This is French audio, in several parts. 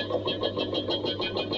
ハハハハ!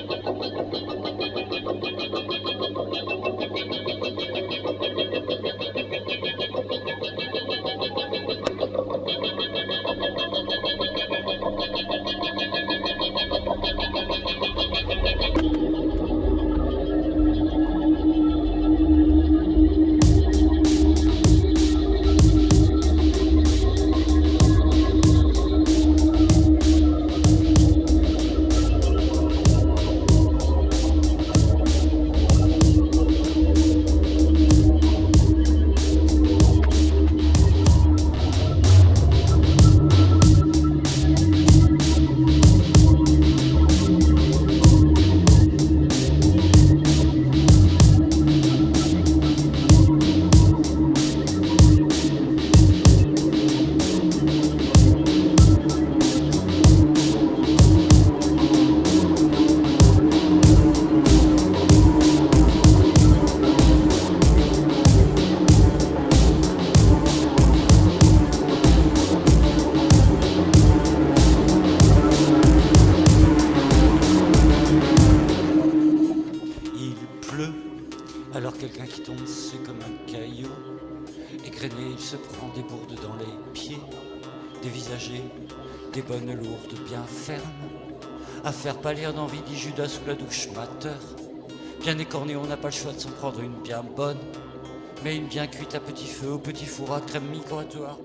Quelqu'un qui tombe, c'est comme un caillou. Égrené, il se prend des bourdes dans les pieds, dévisagées, des bonnes lourdes bien fermes. À faire pâlir d'envie, dit Judas sous la douche mateur. Bien écorné, on n'a pas le choix de s'en prendre une bien bonne, mais une bien cuite à petit feu, au petit four à crème migratoire.